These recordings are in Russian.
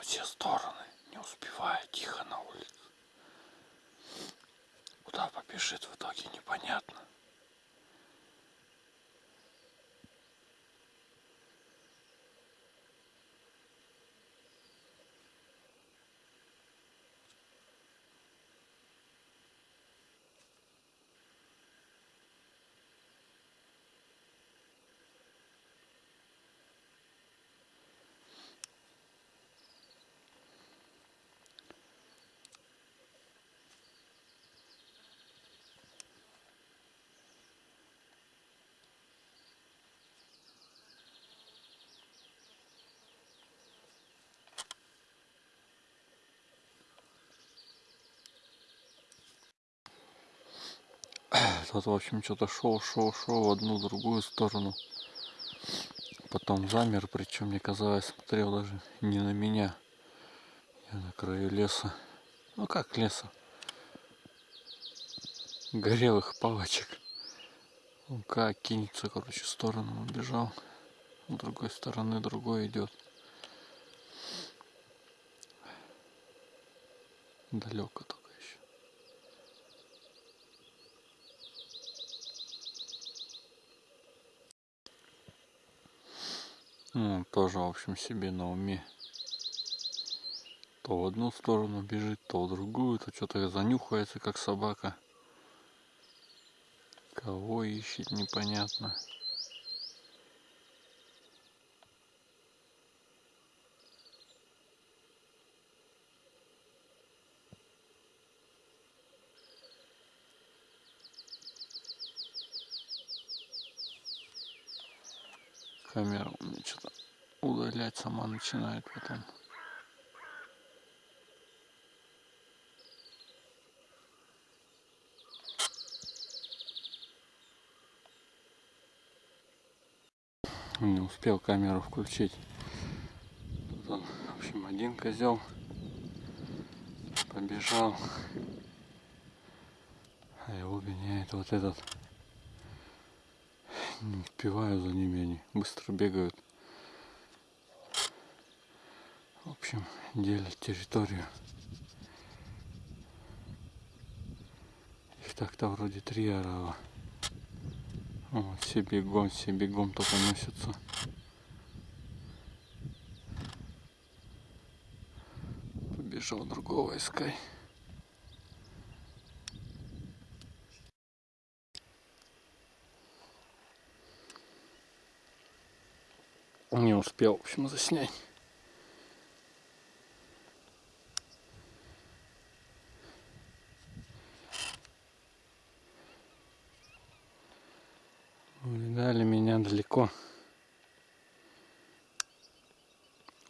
все стороны, не успевая тихо на улице. Куда побежит в итоге непонятно. Тот, в общем, что-то шел, шел, шел в одну, другую сторону. Потом замер, причем мне казалось, смотрел даже не на меня. Я на краю леса. Ну как леса? Горелых палочек. Он как кинется, короче, в сторону убежал. С другой стороны другой идет. Далеко Ну, тоже, в общем, себе на уме. То в одну сторону бежит, то в другую, то что-то занюхается, как собака. Кого ищет, непонятно. Камера у меня что-то удалять сама начинает потом. Не успел камеру включить. Тут он, в общем, один козел побежал. А его гоняет вот этот не успеваю за ними, они быстро бегают. В общем, делят территорию. Их так-то вроде три орала. Вот, все бегом, все бегом только носятся. Побежал другого искать. Не успел, в общем, заснять. Видали меня далеко.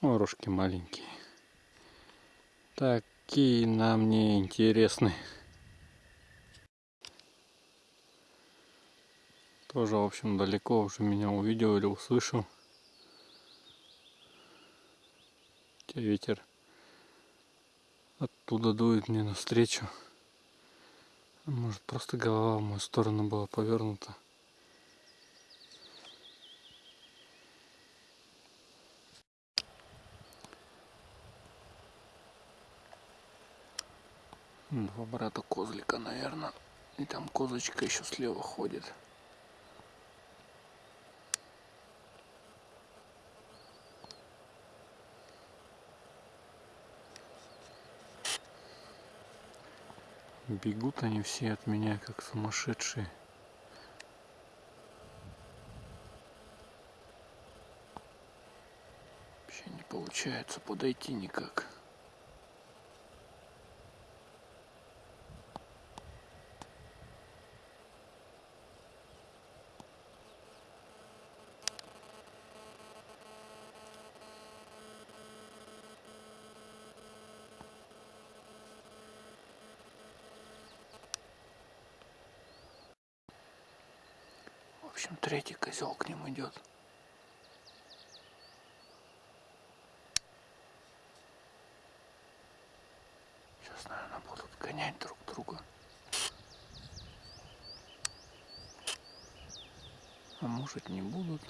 Ворожки маленькие. Такие нам не интересны. Тоже, в общем, далеко уже меня увидел или услышал. Ветер оттуда дует мне навстречу. Может просто голова в мою сторону была повернута. Два брата козлика, наверное. И там козочка еще слева ходит. Бегут они все от меня, как сумасшедшие. Вообще не получается подойти никак. Общем, третий козел к ним идет. Сейчас, наверное, будут гонять друг друга. А может не будут.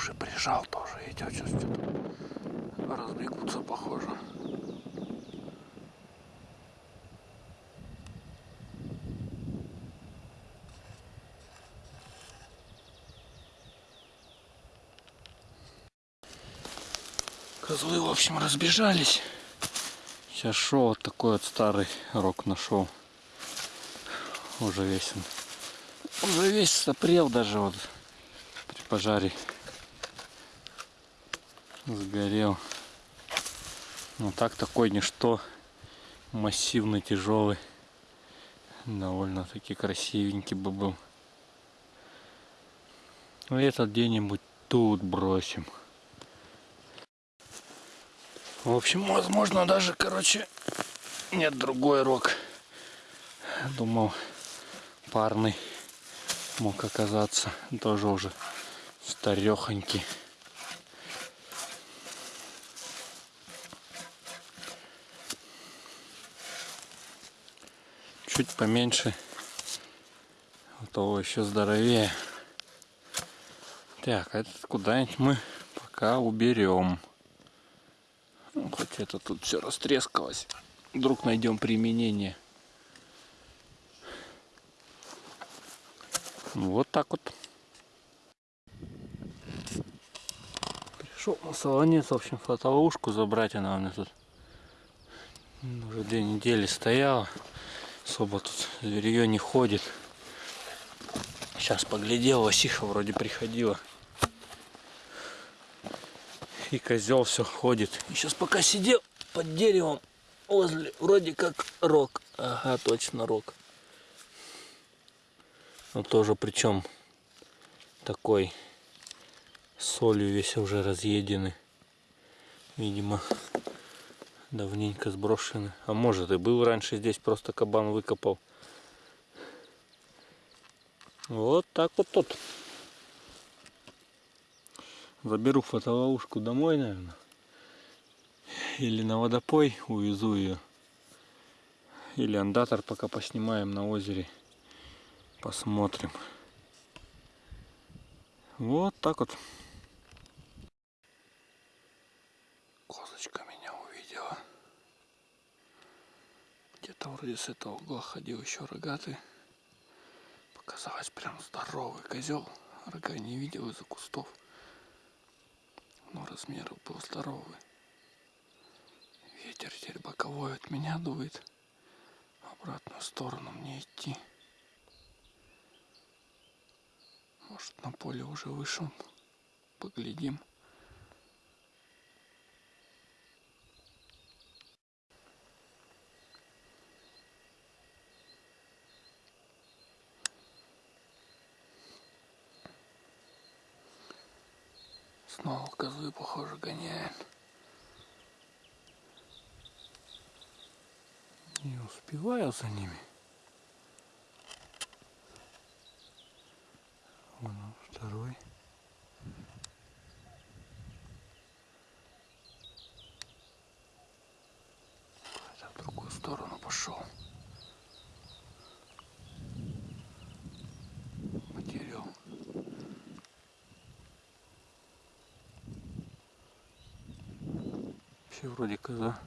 Уши прижал тоже. Сейчас что-то разбегутся, похоже. Козлы, в общем, разбежались. Сейчас шел вот такой вот старый рог нашел. Уже весь он. Уже весь сопрел даже вот при пожаре. Сгорел. Ну так такой ничто. Массивный, тяжелый. Довольно-таки красивенький бы был. Ну этот где-нибудь тут бросим. В общем, возможно, даже, короче, нет, другой рог. Думал, парный мог оказаться. Тоже уже старехонький. Чуть поменьше. У того еще здоровее. Так, а этот куда-нибудь мы пока уберем. Ну, хоть это тут все растрескалось. Вдруг найдем применение. Вот так вот. Пришел на солонец, в общем, фотоловушку забрать. Она у меня тут уже две недели стояла. Особо тут зверье не ходит. Сейчас поглядел, Васиха вроде приходила и козел все ходит. И сейчас пока сидел под деревом возле, вроде как рог. Ага, точно рог. Но тоже причем такой солью весь уже разъеденный. Видимо, давненько сброшенный. А может и был раньше здесь, просто кабан выкопал. Вот так вот тут. Заберу фотоловушку домой, наверное. Или на водопой увезу ее. Или андатор пока поснимаем на озере. Посмотрим. Вот так вот. Козочка меня увидела. Где-то вроде с этого угла ходил еще рогатый. Показалось прям здоровый козел. Рога не видел из-за кустов но размеры был здоровый. Ветер теперь боковой от меня дует. В обратную сторону мне идти. Может на поле уже вышел. Поглядим. Снова козы, похоже, гоняет. Не успеваю за ними. Вон он, второй. Это в другую сторону пошел. Вообще вроде коза.